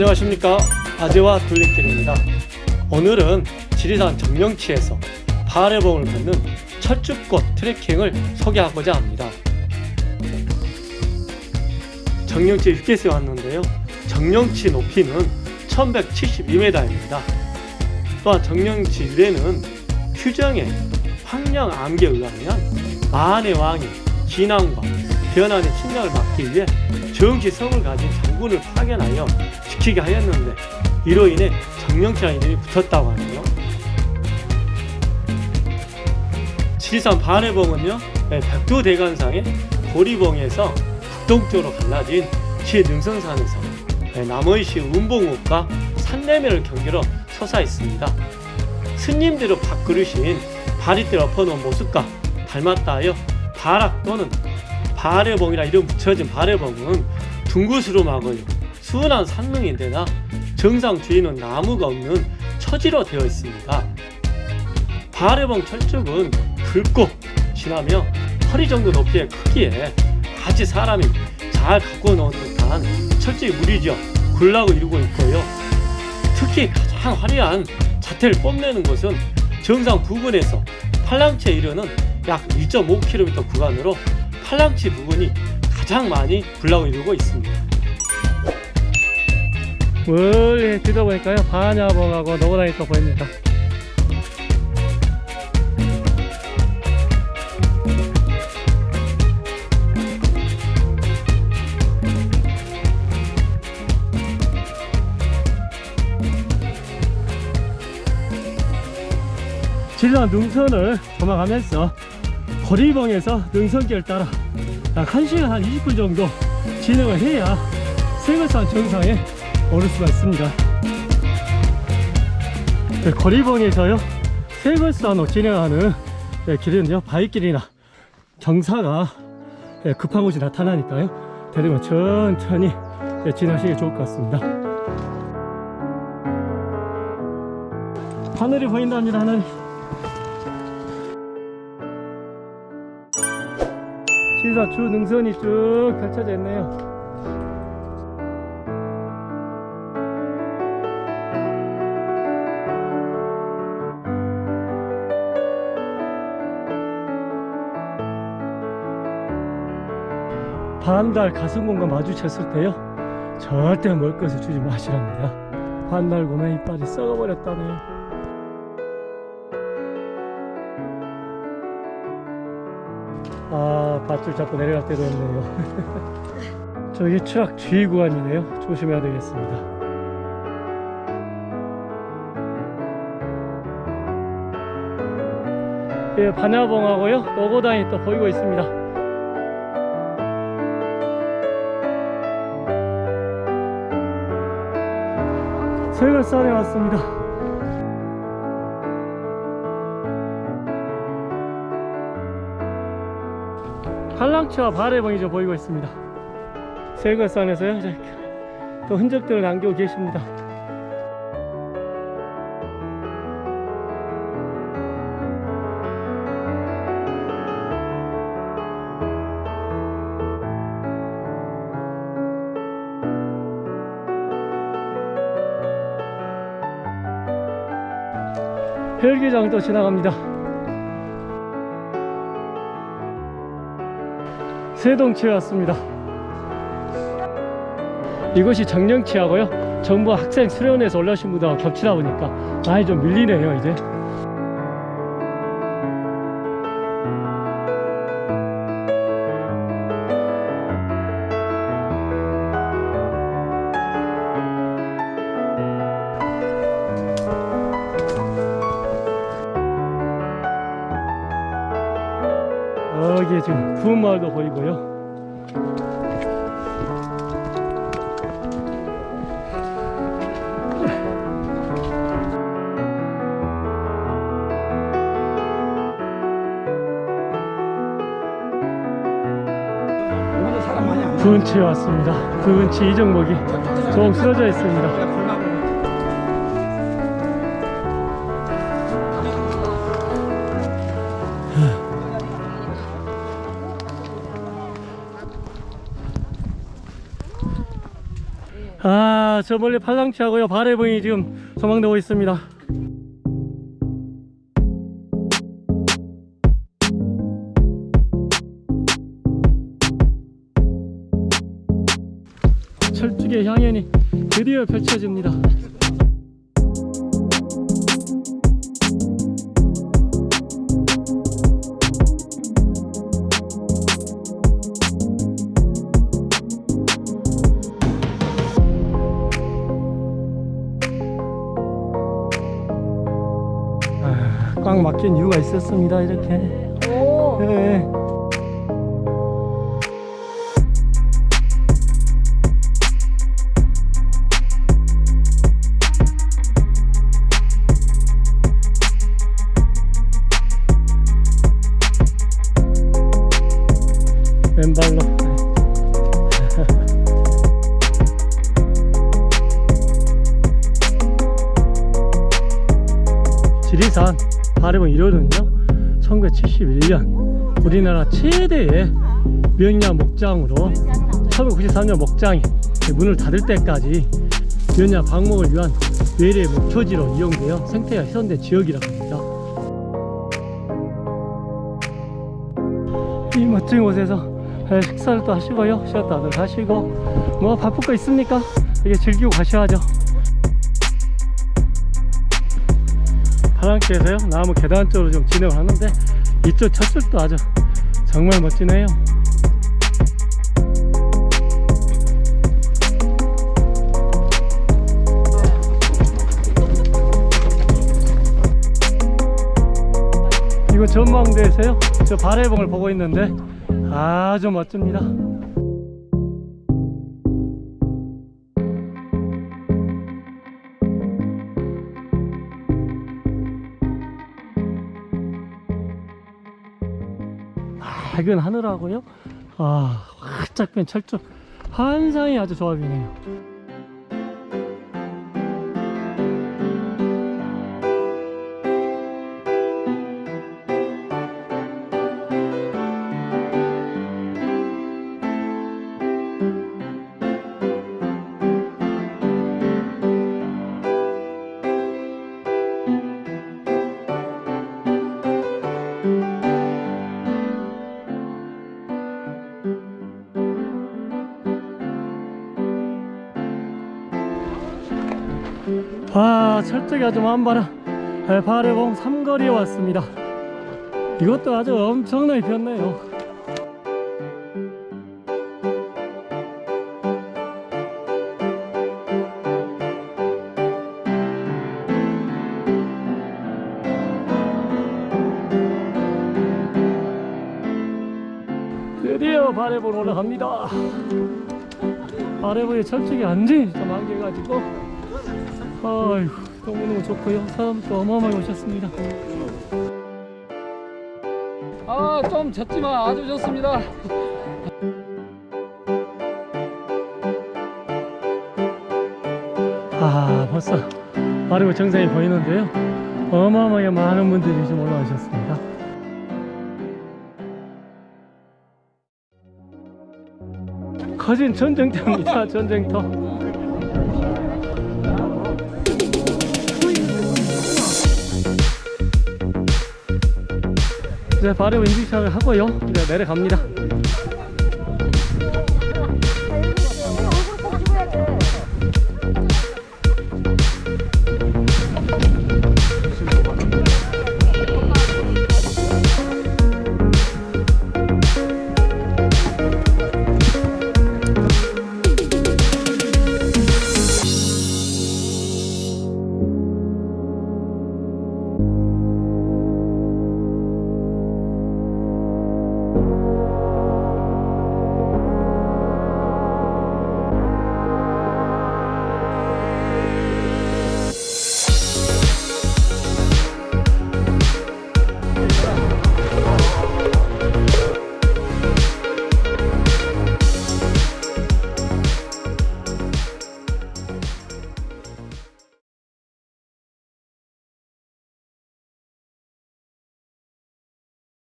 안녕하십니까? 아재와 둘레길입니다. 오늘은 지리산 정령치에서 바레봉을 걷는 철쭉꽃 트레킹을 소개하고자 합니다. 정령치 휴게소에 왔는데요. 정령치 높이는 1172m입니다. 또한 정령치 유래는 휴정의 황량암기에 의하면 만의 왕이 진앙과 변환의 침략을 막기 위해 정치성을 가진 장군을 파견하여 지키게 하였는데 이로 인해 정령치라는 이름이 붙었다고 하네요. 지리산 반해봉은요 네, 백두대간상의 고리봉에서 북동쪽으로 갈라진 네, 남원시 운봉읍과 산내면을 경계로 솟아 있습니다. 스님들을 밥그릇인 바리대를 엎어놓은 모습과 닮았다 하여 바락 또는 바레봉이라 이름 붙여진 바레봉은 둥구스름하고요 순한 산릉인데나 정상 주위는 나무가 없는 처지로 되어 있습니다. 바레봉 철쭉은 붉고 진하며 허리 정도 높이의 크기에 마치 사람이 잘 갖고 놓은 듯한 철쭉이 무리죠. 굴락을 이루고 있고요. 특히 가장 화려한 자태를 뽐내는 곳은 정상 부근에서 팔랑치에 이르는 약 1.5km 구간으로 팔랑치 부분이 가장 많이 이루고 있습니다. 멀리 들어보니까요. 반야봉하고 또 보입니다. 진라 능선을 도망가면서 거리봉에서 능선길 따라 약 1시간 한 20분 정도 진행을 해야 세거산 정상에 오를 수가 있습니다. 네, 거리봉에서요 세거산으로 진행하는 네, 길은요. 바위길이나 경사가 네, 급한 곳이 나타나니까요. 대리만 천천히 네, 진행하시기 좋을 것 같습니다. 하늘이 보인답니다 하늘 시사 주 능선이 쭉 펼쳐져 있네요. 반달 가슴공과 마주쳤을 때요. 절대 멀 것을 주지 마시랍니다. 반달 곰의 이빨이 썩어버렸다네요 아 밧줄 잡고 내려갈 때도 없네요. 저기 추락 주의 구간이네요. 조심해야 되겠습니다. 예, 반야봉하고요. 노고당이 또 보이고 있습니다. 설걸산에 왔습니다 한랑치와 바래봉이 좀 보이고 있습니다. 설걸산에서요 또 흔적들을 남기고 계십니다. 헬기장도 지나갑니다 세동치에 왔습니다. 이곳이 정령치하고요. 정부 학생 수련회에서 올라오신 분들하고 겹치다 보니까 많이 좀 밀리네요 이제 여기 지금 부은마을도 보이고요. 부은치에 왔습니다. 부은치 이정목이 조금 쓰러져 있습니다 아, 저 멀리 팔랑치하고요. 바래봉이 지금 소망되고 있습니다. 철쭉의 향연이 드디어 펼쳐집니다. 꽉 막힌 이유가 있었습니다. 이렇게. 오. 네. 왼발로 지리산 바래봉 1호는요 1971년 우리나라 최대의 명야 목장으로 1993년 목장이 문을 닫을 때까지 면야 방목을 위한 외래 목초지로 이용되어 생태가 훼손된 지역이라고 합니다. 이 멋진 곳에서 에, 식사를 또 하시고요. 쉬었다 들 하시고 뭐 바쁠 거 있습니까? 이게 즐기고 가셔야죠. 파랑키에서요 나무 계단 쪽으로 좀 진행을 하는데 이쪽 저쪽도 아주 정말 멋지네요. 이거 전망대에서요 저 발해봉을 보고 있는데 아주 멋집니다 밝은 하늘하고요. 아 활짝 핀 철쭉 환상이 아주 좋아 보이네요 와 철쭉이 아주 만발한 발해봉 삼거리에 왔습니다. 이것도 아주 엄청나게 피었네요. 드디어 발해봉 올라갑니다. 발해봉에 철쭉이 완전히 좀 안개가지고 아이고 너무너무 좋고요 사람도 어마어마하게 오셨습니다. 아, 좀 젖지만 아주 좋습니다. 아 벌써 바로 정상이 보이는데요. 어마어마하게 많은 분들이 지금 올라오셨습니다. 커진 전쟁터입니다 전쟁터 이제 바로 인증샷을 하고요. 이제 내려갑니다